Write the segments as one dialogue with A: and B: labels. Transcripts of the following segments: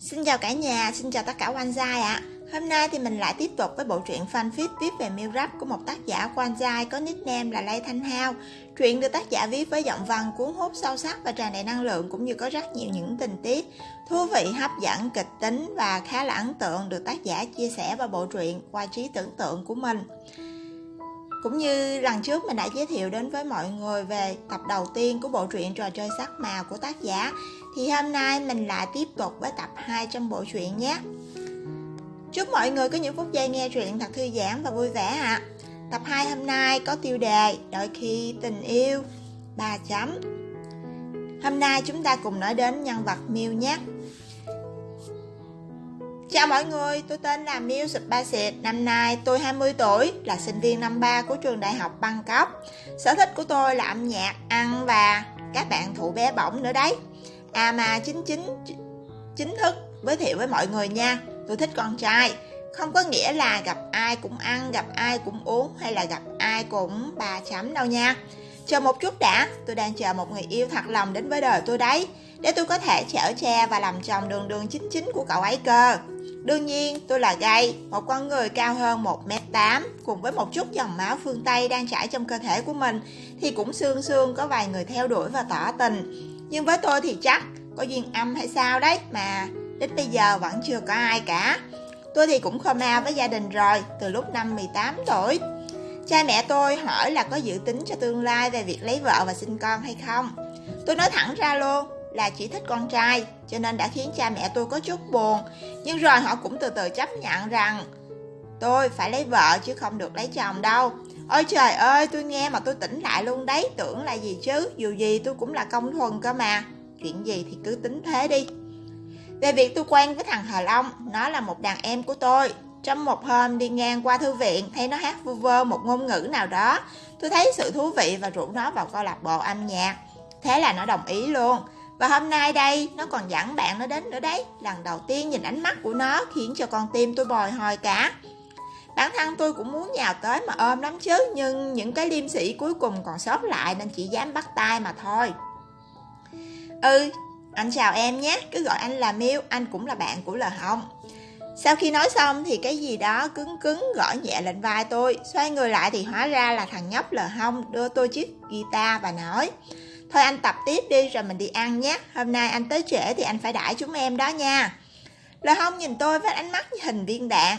A: Xin chào cả nhà, xin chào tất cả quan giai ạ. Hôm nay thì mình lại tiếp tục với bộ truyện fanfic viết về miêu rap của một tác giả quan giai có nickname là Lê Thanh Hao. Truyện được tác giả viết với giọng văn cuốn hút sâu sắc và tràn đầy năng lượng cũng như có rất nhiều những tình tiết thú vị, hấp dẫn, kịch tính và khá là ấn tượng được tác giả chia sẻ vào bộ truyện qua trí tưởng tượng của mình. Cũng như lần trước mình đã giới thiệu đến với mọi người về tập đầu tiên của bộ truyện trò chơi sắc màu của tác giả thì hôm nay mình lại tiếp tục với tập 2 trong bộ truyện nhé Chúc mọi người có những phút giây nghe truyện thật thư giãn và vui vẻ ạ à. Tập 2 hôm nay có tiêu đề Đôi khi tình yêu 3 chấm Hôm nay chúng ta cùng nói đến nhân vật Miu nhé Chào mọi người, tôi tên là Miu Spaciet, năm nay tôi 20 tuổi, là sinh viên năm 3 của trường đại học Bangkok. Sở thích của tôi là âm nhạc, ăn và các bạn thụ bé bỏng nữa đấy. À mà chính chính chính thức giới thiệu với mọi người nha, tôi thích con trai. Không có nghĩa là gặp ai cũng ăn, gặp ai cũng uống hay là gặp ai cũng bà chấm đâu nha. Chờ một chút đã, tôi đang chờ một người yêu thật lòng đến với đời tôi đấy để tôi có thể chở che và làm chồng đường đường chính chính của cậu ấy cơ. Đương nhiên, tôi là gay, một con người cao hơn 1m8 cùng với một chút dòng máu phương Tây đang chảy trong cơ thể của mình thì cũng xương xương có vài người theo đuổi và tỏ tình. Nhưng với tôi thì chắc có duyên âm hay sao đấy mà đến bây giờ vẫn chưa có ai cả. Tôi thì cũng khô ma với gia đình rồi, từ lúc năm 18 tuổi. Cha mẹ tôi hỏi là có dự tính cho tương lai về việc lấy vợ và sinh con hay không. Tôi nói thẳng ra luôn, là chỉ thích con trai cho nên đã khiến cha mẹ tôi có chút buồn nhưng rồi họ cũng từ từ chấp nhận rằng tôi phải lấy vợ chứ không được lấy chồng đâu ôi trời ơi tôi nghe mà tôi tỉnh lại luôn đấy tưởng là gì chứ? Dù gì tôi cũng là công thuần cơ mà. Chuyện gì thì cứ tính thế đi. Về việc tôi quen với thằng Hà Long nó là một đàn em của tôi. Trong một hôm đi ngang qua thư viện thấy nó hát vu vơ một ngôn ngữ nào đó. Tôi thấy sự thú vị và rủ nó vào câu lạc bộ âm nhạc. Thế là nó đồng ý luôn. Và hôm nay đây, nó còn dẫn bạn nó đến nữa đấy. Lần đầu tiên nhìn ánh mắt của nó khiến cho con tim tôi bồi hồi cả. Bản thân tôi cũng muốn nhào tới mà ôm lắm chứ, nhưng những cái liêm sĩ cuối cùng còn sót lại nên chỉ dám bắt tay mà thôi. Ừ, anh chào em nhé, cứ gọi anh là miêu anh cũng là bạn của Lờ Hồng. Sau khi nói xong thì cái gì đó cứng cứng gõ nhẹ lên vai tôi, xoay người lại thì hóa ra là thằng nhóc Lờ Hông đưa tôi chiếc guitar và nói Thôi anh tập tiếp đi rồi mình đi ăn nhé Hôm nay anh tới trễ thì anh phải đãi chúng em đó nha lờ Hông nhìn tôi với ánh mắt hình viên đạn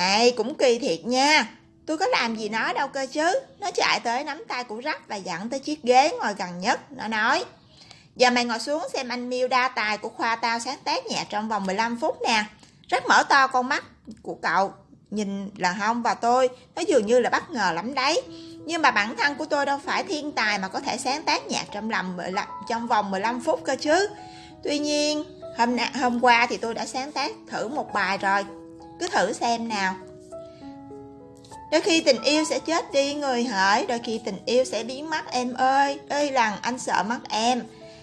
A: Ê cũng kỳ thiệt nha. Tôi có làm gì nó đâu cơ chứ. Nó chạy tới nắm tay của Rắc và dẫn tới chiếc ghế ngồi gần nhất. Nó nói Giờ mày ngồi xuống xem anh miêu đa tài của khoa tao sáng tác nhạc trong vòng 15 phút nè. Rắc mở to con mắt của cậu Nhìn là Hông và tôi Nó dường như là bất ngờ lắm đấy. Nhưng mà bản thân của tôi đâu phải thiên tài mà có thể sáng tác nhạc trong lầm trong vòng 15 phút cơ chứ. Tuy nhiên, hôm hôm qua thì tôi đã sáng tác thử một bài rồi. Cứ thử xem nào. Đôi khi tình yêu sẽ chết đi người hỡi, đôi khi tình yêu sẽ biến mất em ơi. Ơi rằng anh sợ mất em.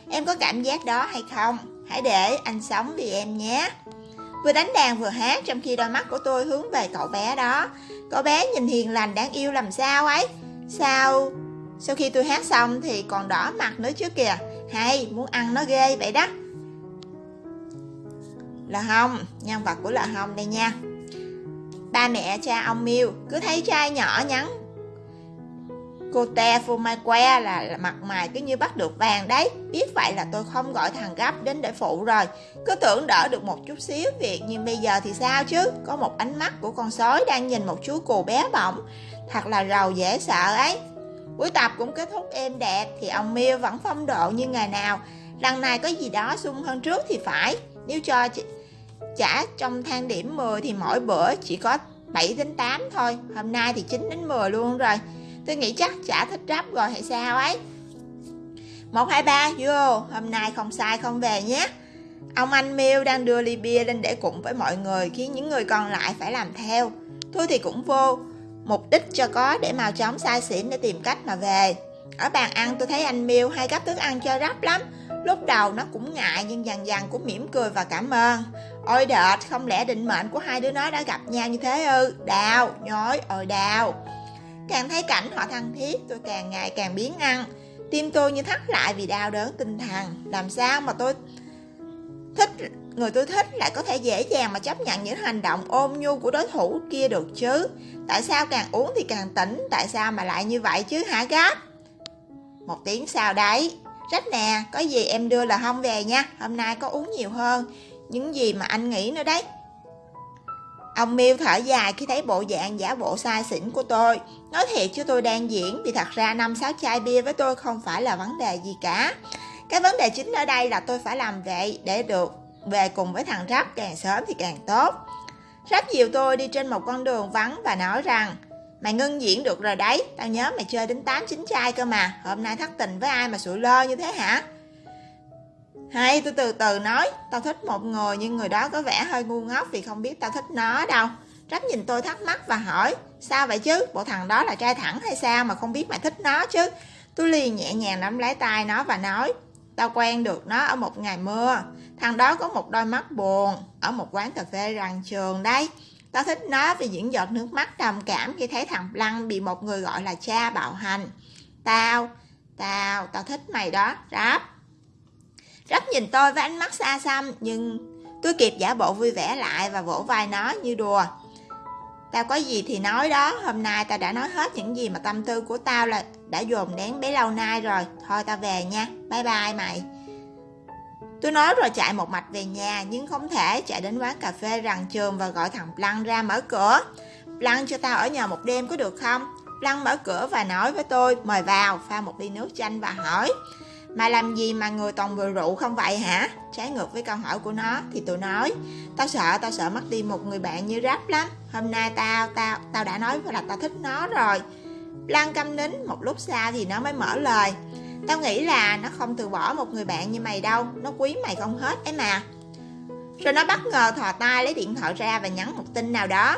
A: Em có cảm giác đó hay không? Hãy để anh sống vì em nhé. Vừa đánh đàn vừa hát trong khi đôi mắt của tôi hướng về cậu bé đó. Cậu bé nhìn hiền lành đáng yêu làm sao ấy. Sao Sau khi tôi hát xong thì còn đỏ mặt nữa chứ kìa Hay muốn ăn nó ghê vậy đó Là Hồng Nhân vật của là Hồng đây nha Ba mẹ cha ông miu Cứ thấy trai nhỏ nhắn. Cô te phô mai que là, là mặt mày cứ như bắt được vàng đấy. Biết vậy là tôi không gọi thằng gấp đến để phụ rồi. Cứ tưởng đỡ được một chút xíu việc Nhưng bây giờ thì sao chứ? Có một ánh mắt của con sói đang nhìn một chú cù bé bỏng. Thật là rầu dễ sợ ấy. Buổi tập cũng kết thúc êm đẹp Thì ông miu vẫn phong độ như ngày nào. Lần này có gì đó sung hơn trước thì phải. Nếu cho trả trong thang điểm 10 Thì mỗi bữa chỉ có 7 đến 8 thôi. Hôm nay thì 9 đến 10 luôn rồi. Tôi nghĩ chắc chả thích rắp rồi hay sao ấy. 1, 2, 3 vô. Hôm nay không sai không về nhé. Ông anh Miêu đang đưa ly bia lên để cùng với mọi người Khiến những người còn lại phải làm theo. Thôi thì cũng vô. Mục đích cho có để màu chóng sai xỉn để tìm cách mà về. Ở bàn ăn tôi thấy anh Miêu hay gấp thức ăn cho rắp lắm. Lúc đầu nó cũng ngại nhưng dần dần cũng mỉm cười và cảm ơn. Ôi đệt không lẽ định mệnh của hai đứa nó đã gặp nhau như thế ư? Đào, nhói, ôi đào. Càng thấy cảnh họ thân thiết tôi càng ngày càng biến ăn. Tim tôi như thắt lại vì đau đớn tinh thần. Làm sao mà tôi thích người tôi thích lại có thể dễ dàng mà chấp nhận những hành động ôm nhu của đối thủ kia được chứ? Tại sao càng uống thì càng tỉnh? Tại sao mà lại như vậy chứ hả gáp? Một tiếng sau đấy rách nè, có gì em đưa là không về nha hôm nay có uống nhiều hơn những gì mà anh nghĩ nữa đấy Ông Miêu thở dài khi thấy bộ dạng giả bộ sai xỉn của tôi. Nói thiệt chứ tôi đang diễn vì thật ra năm sáu chai bia với tôi không phải là vấn đề gì cả. Cái vấn đề chính ở đây là tôi phải làm vậy để được về cùng với thằng Rắp càng sớm thì càng tốt. Rắp dìu tôi đi trên một con đường vắng và nói rằng Mày ngưng diễn được rồi đấy, tao nhớ mày chơi đến 8-9 chai cơ mà, hôm nay thất tình với ai mà sụi lơ như thế hả? Hay tôi từ từ nói, tao thích một người nhưng người đó có vẻ hơi ngu ngốc vì không biết tao thích nó đâu. Rắp nhìn tôi thắc mắc và hỏi, sao vậy chứ, bộ thằng đó là trai thẳng hay sao mà không biết mày thích nó chứ? Tôi liền nhẹ nhàng nắm lấy tay nó và nói, tao quen được nó ở một ngày mưa. Thằng đó có một đôi mắt buồn, ở một quán cà phê rằn trường đấy. Tao thích nó vì những giọt nước mắt trầm cảm khi thấy thằng Lăng bị một người gọi là cha bạo hành. Tao, tao, tao thích mày đó, Ráp. Ráp nhìn tôi với ánh mắt xa xăm, nhưng tôi kịp giả bộ vui vẻ lại và vỗ vai nó như đùa. Tao có gì thì nói đó, hôm nay tao đã nói hết những gì mà tâm tư của tao là đã dồn nén bấy lâu nay rồi. Thôi tao về nha, bye bye mày. Tôi nói rồi chạy một mạch về nhà nhưng không thể chạy đến quán cà phê rằng trường và gọi thằng Plăng ra mở cửa. Plăng cho tao ở nhà một đêm có được không? Plăng mở cửa và nói với tôi mời vào pha một ly nước chanh và hỏi Mà làm gì mà người toàn vừa rượu không vậy hả? Trái ngược với câu hỏi của nó thì tôi nói Tao sợ, tao sợ mất đi một người bạn như rap lắm Hôm nay tao, tao, tao đã nói là tao thích nó rồi Lan câm nín một lúc sau thì nó mới mở lời Tao nghĩ là nó không từ bỏ một người bạn như mày đâu. Nó quý mày không hết ấy mà. Rồi nó bất ngờ thò tay lấy điện thoại ra và nhắn một tin nào đó.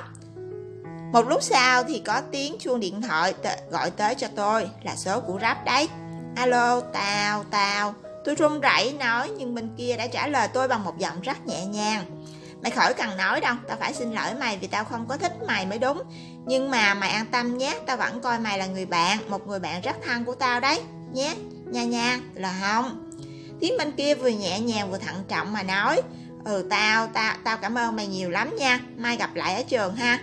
A: Một lúc sau thì có tiếng chuông điện thoại gọi tới cho tôi Là số của rap đấy. Alo, tao, tao. Tôi run rẩy nói nhưng bên kia đã trả lời tôi bằng một giọng rất nhẹ nhàng. Mày khỏi cần nói đâu, tao phải xin lỗi mày vì tao không có thích mày mới đúng. Nhưng mà mày an tâm nhé, tao vẫn coi mày là người bạn Một người bạn rất thân của tao đấy, nhé Nha nha, là không. Tiếng bên kia vừa nhẹ nhàng vừa thận trọng mà nói Ừ tao, tao, tao cảm ơn mày nhiều lắm nha Mai gặp lại ở trường ha.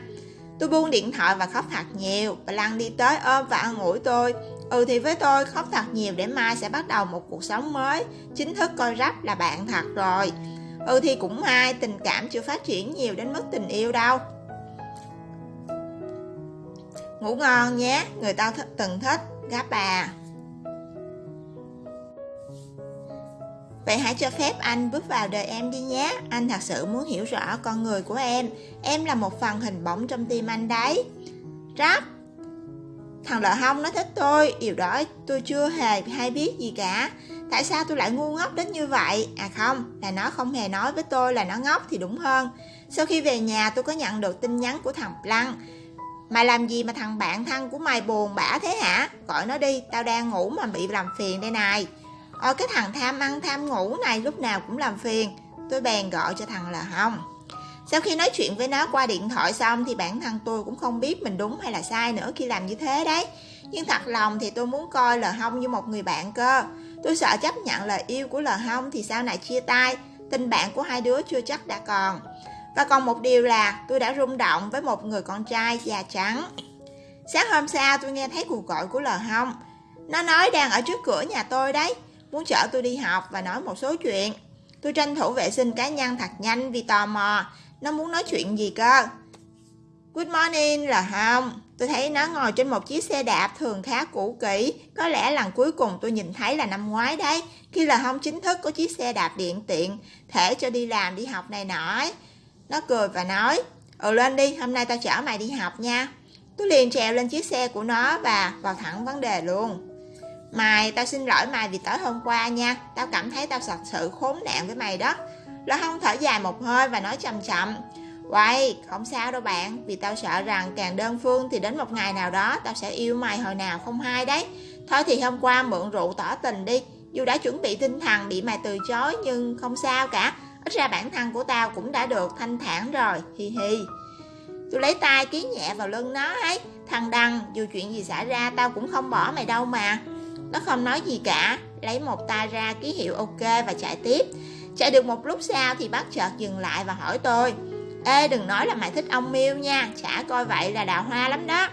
A: Tôi buông điện thoại và khóc thật nhiều Bà Lăng đi tới ôm và ăn ủi tôi Ừ thì với tôi khóc thật nhiều để mai sẽ bắt đầu một cuộc sống mới Chính thức coi rắp là bạn thật rồi. Ừ thì cũng may tình cảm chưa phát triển nhiều đến mức tình yêu đâu. Ngủ ngon nhé, người tao th từng thích, gáp bà. Vậy hãy cho phép anh bước vào đời em đi nhé. Anh thật sự muốn hiểu rõ con người của em. Em là một phần hình bóng trong tim anh đấy. Rap. Thằng lợ hông nó thích tôi. Điều đó tôi chưa hề hay biết gì cả. Tại sao tôi lại ngu ngốc đến như vậy? À không, là nó không hề nói với tôi là nó ngốc thì đúng hơn. Sau khi về nhà tôi có nhận được tin nhắn của thằng Lăng Mày làm gì mà thằng bạn thân của mày buồn bã thế hả? Gọi nó đi, tao đang ngủ mà bị làm phiền đây này. Ôi cái thằng tham ăn, tham ngủ này lúc nào cũng làm phiền. Tôi bèn gọi cho thằng là Hồng. Sau khi nói chuyện với nó qua điện thoại xong Thì bản thân tôi cũng không biết mình đúng hay là sai nữa khi làm như thế đấy. Nhưng thật lòng thì tôi muốn coi là Hồng như một người bạn cơ. Tôi sợ chấp nhận lời yêu của Lờ Hồng thì sau này chia tay, Tình bạn của hai đứa chưa chắc đã còn. Và còn một điều là tôi đã rung động với một người con trai da trắng. Sáng hôm sau tôi nghe thấy cuộc gọi của Lờ Hồng Nó nói đang ở trước cửa nhà tôi đấy muốn chở tôi đi học và nói một số chuyện. Tôi tranh thủ vệ sinh cá nhân thật nhanh vì tò mò, nó muốn nói chuyện gì cơ. Good morning là không? Tôi thấy nó ngồi trên một chiếc xe đạp thường khá cũ kỹ. Có lẽ lần cuối cùng tôi nhìn thấy là năm ngoái đấy. Khi là không chính thức có chiếc xe đạp điện tiện, thể cho đi làm, đi học này nọ. Nó cười và nói, ừ lên đi, hôm nay tao chở mày đi học nha. Tôi liền trèo lên chiếc xe của nó và vào thẳng vấn đề luôn. Mày, tao xin lỗi mày vì tối hôm qua nha. Tao cảm thấy tao thật sự khốn nạn với mày đó. Lo không thở dài một hơi và nói chậm chậm. Quay, không sao đâu bạn. Vì tao sợ rằng càng đơn phương thì đến một ngày nào đó Tao sẽ yêu mày hồi nào không hay đấy. Thôi thì hôm qua mượn rượu tỏ tình đi. Dù đã chuẩn bị tinh thần bị mày từ chối Nhưng không sao cả. Ít ra bản thân của tao cũng đã được thanh thản rồi. Hi hi. Tôi lấy tay ký nhẹ vào lưng nó ấy. Thằng Đăng, dù chuyện gì xảy ra tao cũng không bỏ mày đâu mà nó không nói gì cả, lấy một tay ra ký hiệu ok và chạy tiếp. Chạy được một lúc sau thì bác chợt dừng lại và hỏi tôi. Ê đừng nói là mày thích ông Miêu nha. Chả coi vậy là đào hoa lắm đó.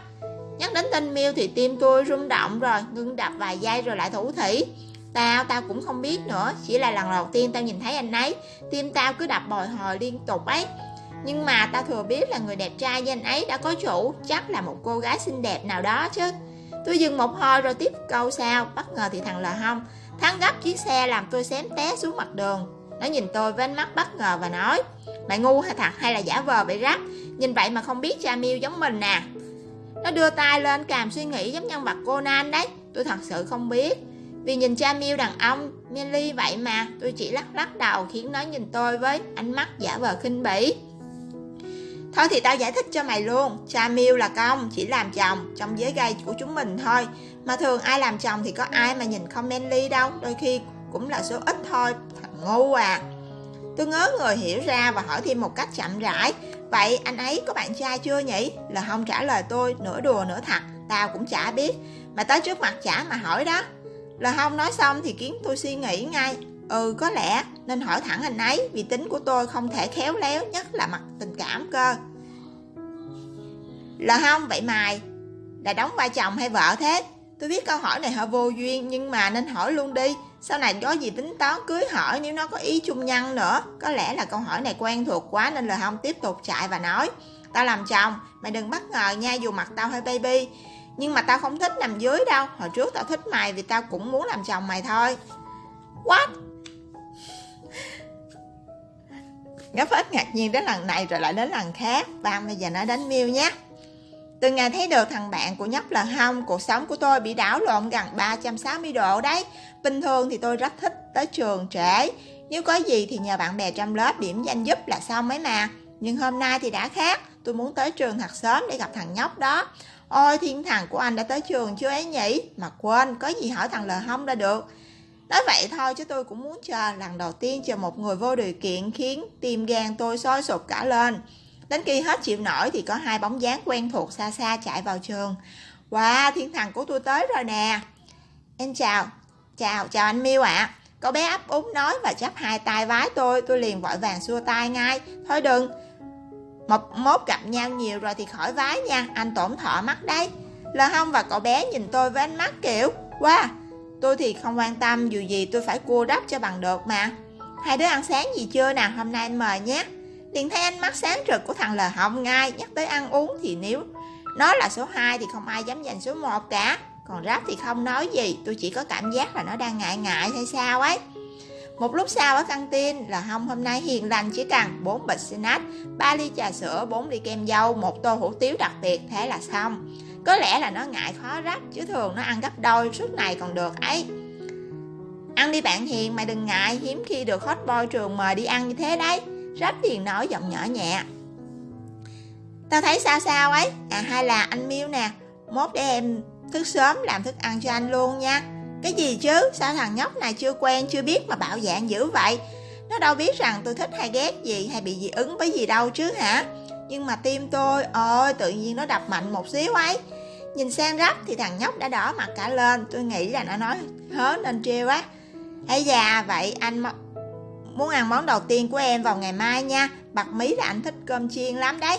A: Nhắc đến tên Miêu thì tim tôi rung động rồi Ngưng đập vài giây rồi lại thủ thỉ. Tao, tao cũng không biết nữa. Chỉ là lần đầu tiên tao nhìn thấy anh ấy. Tim tao cứ đập bồi hồi liên tục ấy. Nhưng mà tao thừa biết là người đẹp trai như anh ấy đã có chủ. Chắc là một cô gái xinh đẹp nào đó chứ. Tôi dừng một hồi rồi tiếp câu sau. Bất ngờ thì thằng là không. Thắng gấp chiếc xe làm tôi xém té xuống mặt đường. Nó nhìn tôi với ánh mắt bất ngờ và nói, Mày ngu hay thật hay là giả vờ vậy rắc? Nhìn vậy mà không biết cha miêu giống mình nè Nó đưa tay lên càm suy nghĩ giống nhân vật Conan đấy. Tôi thật sự không biết. Vì nhìn cha miêu đàn ông Melly vậy mà, Tôi chỉ lắc lắc đầu khiến nó nhìn tôi với ánh mắt giả vờ khinh bỉ. Thôi thì tao giải thích cho mày luôn. Cha miêu là công, chỉ làm chồng Trong giới gay của chúng mình thôi. Mà thường ai làm chồng thì có ai mà nhìn không manly đâu. Đôi khi cũng là số ít thôi. Thằng ngu à. Tôi ngớ người hiểu ra và hỏi thêm một cách chậm rãi. Vậy anh ấy có bạn trai chưa nhỉ? Là không trả lời tôi, nửa đùa nửa thật. Tao cũng chả biết. Mà tới trước mặt chả mà hỏi đó. Là không nói xong thì khiến tôi suy nghĩ ngay. Ừ có lẽ. Nên hỏi thẳng anh ấy, Vì tính của tôi không thể khéo léo, Nhất là mặt tình cảm cơ. Là không, vậy mày Là đóng vai chồng hay vợ thế? Tôi biết câu hỏi này hơi vô duyên, Nhưng mà nên hỏi luôn đi. Sau này có gì tính toán cưới hỏi Nếu nó có ý chung nhân nữa? Có lẽ là câu hỏi này quen thuộc quá Nên là không tiếp tục chạy và nói. Tao làm chồng, Mày đừng bất ngờ nha, dù mặt tao hơi baby. Nhưng mà tao không thích nằm dưới đâu. Hồi trước tao thích mày vì tao cũng muốn làm chồng mày thôi. What? Ngáp ít ngạc nhiên đến lần này rồi lại đến lần khác. Và bây giờ nói đến Miu nhé. Từ ngày thấy được thằng bạn của nhóc là không Cuộc sống của tôi bị đảo lộn gần 360 độ đấy. Bình thường thì tôi rất thích tới trường trễ. Nếu có gì thì nhờ bạn bè trong lớp điểm danh giúp là xong ấy mà. Nhưng hôm nay thì đã khác. Tôi muốn tới trường thật sớm để gặp thằng nhóc đó. Ôi, thiên thần của anh đã tới trường chưa ấy nhỉ? Mà quên, có gì hỏi thằng lờ không ra được. Nói vậy thôi chứ tôi cũng muốn chờ lần đầu tiên chờ một người vô điều kiện khiến tim gan tôi sôi sụp cả lên. Đến khi hết chịu nổi thì có hai bóng dáng quen thuộc xa xa chạy vào trường. Wow, thiên thần của tôi tới rồi nè. Em chào, chào, chào anh Miêu ạ. À. Cậu bé ấp úng nói và chắp hai tay vái tôi, tôi liền vội vàng xua tay ngay. Thôi đừng, một mốt gặp nhau nhiều rồi thì khỏi vái nha, anh tổn thọ mắt đấy. Lờ hông và cậu bé nhìn tôi với ánh mắt kiểu, wow, tôi thì không quan tâm dù gì tôi phải cua đắp cho bằng được mà. Hai đứa ăn sáng gì chưa nào, hôm nay anh mời nhé liền thấy ánh mắt sáng rực của thằng Lờ Hồng ngay Nhắc tới ăn uống thì nếu nó là số 2 thì không ai dám giành số 1 cả Còn ráp thì không nói gì Tôi chỉ có cảm giác là nó đang ngại ngại hay sao ấy một lúc sau ở căng tin là Hồng hôm nay hiền lành chỉ cần 4 bịch snack, 3 ly trà sữa, 4 ly kem dâu, một tô hủ tiếu đặc biệt, thế là xong. Có lẽ là nó ngại khó rắp, chứ thường nó ăn gấp đôi suốt này còn được ấy. Ăn đi bạn hiền, mày đừng ngại, hiếm khi được hot boy trường mời đi ăn như thế đấy. Rách hiền nói giọng nhỏ nhẹ. Tao thấy sao sao ấy? À hay là anh Miêu nè. Mốt để em thức sớm làm thức ăn cho anh luôn nha. Cái gì chứ? Sao thằng nhóc này chưa quen chưa biết mà bạo dạng dữ vậy? Nó đâu biết rằng tôi thích hay ghét gì Hay bị dị ứng với gì đâu chứ hả? Nhưng mà tim tôi, Ôi, tự nhiên nó đập mạnh một xíu ấy. Nhìn sang rắp thì thằng nhóc đã đỏ mặt cả lên. Tôi nghĩ là nó nói hớ nên trêu á. Ấy già, vậy anh Muốn ăn món đầu tiên của em vào ngày mai nha. Bạc mí là anh thích cơm chiên lắm đấy.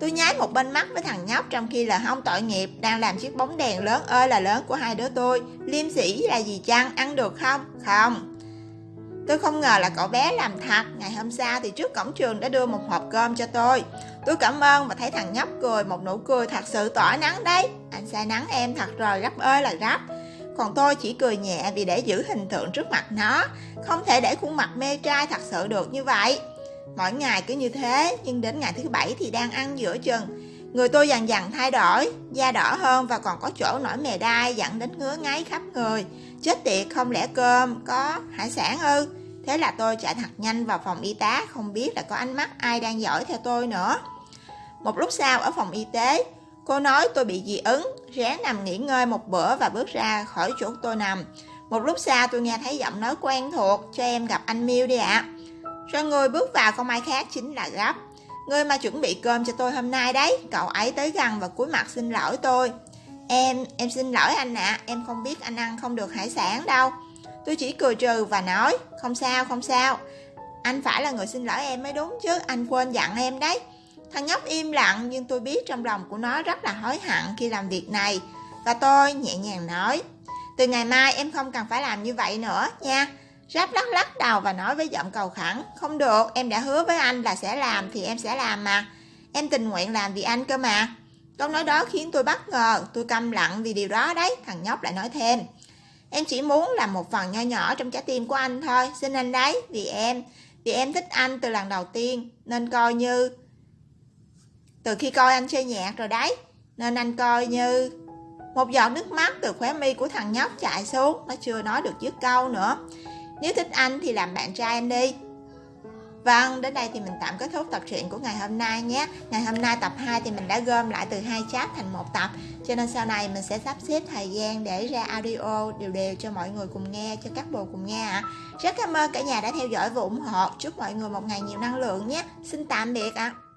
A: Tôi nháy một bên mắt với thằng nhóc Trong khi là không tội nghiệp, Đang làm chiếc bóng đèn lớn ơi là lớn của hai đứa tôi. Liêm sĩ là gì chăng? Ăn được không? Không. Tôi không ngờ là cậu bé làm thật. Ngày hôm sau thì trước cổng trường đã đưa một hộp cơm cho tôi. Tôi cảm ơn và thấy thằng nhóc cười, Một nụ cười thật sự tỏa nắng đấy. Anh say nắng em thật rồi gấp ơi là gấp còn tôi chỉ cười nhẹ vì để giữ hình tượng trước mặt nó. Không thể để khuôn mặt mê trai thật sự được như vậy. Mỗi ngày cứ như thế, Nhưng đến ngày thứ bảy thì đang ăn giữa chừng. Người tôi dần dần thay đổi, Da đỏ hơn và còn có chỗ nổi mề đai Dẫn đến ngứa ngáy khắp người. Chết tiệt, không lẽ cơm có hải sản ư? Thế là tôi chạy thật nhanh vào phòng y tá Không biết là có ánh mắt ai đang dõi theo tôi nữa Một lúc sau ở phòng y tế Cô nói tôi bị dị ứng, ráng nằm nghỉ ngơi một bữa và bước ra khỏi chỗ tôi nằm. Một lúc sau tôi nghe thấy giọng nói quen thuộc, cho em gặp anh Miu đi ạ. Rồi người bước vào không ai khác chính là Gấp. Người mà chuẩn bị cơm cho tôi hôm nay đấy, cậu ấy tới gần và cúi mặt xin lỗi tôi. Em, em xin lỗi anh ạ, em không biết anh ăn không được hải sản đâu. Tôi chỉ cười trừ và nói, không sao, không sao. Anh phải là người xin lỗi em mới đúng chứ, anh quên dặn em đấy. Thằng nhóc im lặng nhưng tôi biết trong lòng của nó rất là hối hận khi làm việc này. Và tôi nhẹ nhàng nói, từ ngày mai em không cần phải làm như vậy nữa nha. Ráp lắc lắc đầu và nói với giọng cầu khẩn, không được, em đã hứa với anh là sẽ làm thì em sẽ làm mà. Em tình nguyện làm vì anh cơ mà. Câu nói đó khiến tôi bất ngờ, tôi câm lặng vì điều đó đấy, thằng nhóc lại nói thêm. Em chỉ muốn làm một phần nho nhỏ trong trái tim của anh thôi, xin anh đấy, vì em, vì em thích anh từ lần đầu tiên, nên coi như... Từ khi coi anh chơi nhạc rồi đấy, nên anh coi như... Một giọt nước mắt từ khóe mi của thằng nhóc chạy xuống, nó chưa nói được dứt câu nữa. Nếu thích anh thì làm bạn trai anh đi, Vâng, đến đây thì mình tạm kết thúc tập truyện của ngày hôm nay nhé. Ngày hôm nay tập 2 thì mình đã gom lại từ hai chat thành một tập. Cho nên sau này mình sẽ sắp xếp thời gian để ra audio đều đều cho mọi người cùng nghe, cho các bồ cùng nghe ạ. À. Rất cảm ơn cả nhà đã theo dõi và ủng hộ. Chúc mọi người một ngày nhiều năng lượng nhé. Xin tạm biệt ạ. À.